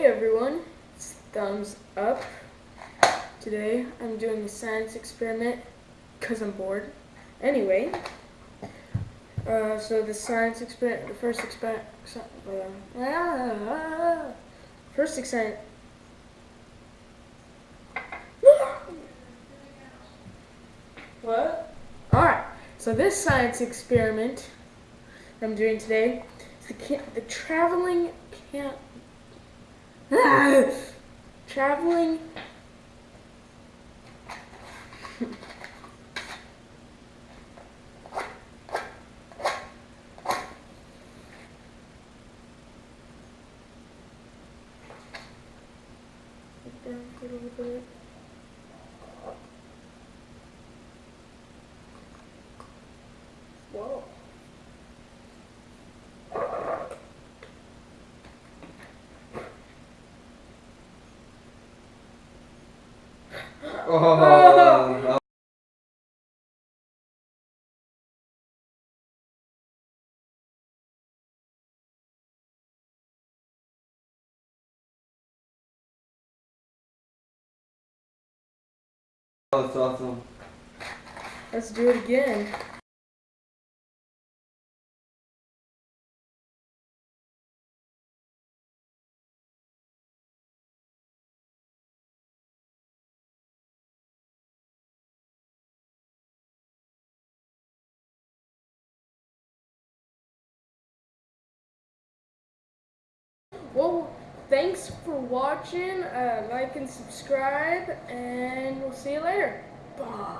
Hey everyone, it's Thumbs Up. Today I'm doing a science experiment because I'm bored. Anyway, uh, so the science experiment, the first experiment, uh, first experiment. what? Alright, so this science experiment I'm doing today is the, the traveling camp Traveling. Whoa. Oh, that's awesome. Let's do it again. Well, thanks for watching. Uh, like and subscribe, and we'll see you later. Bye.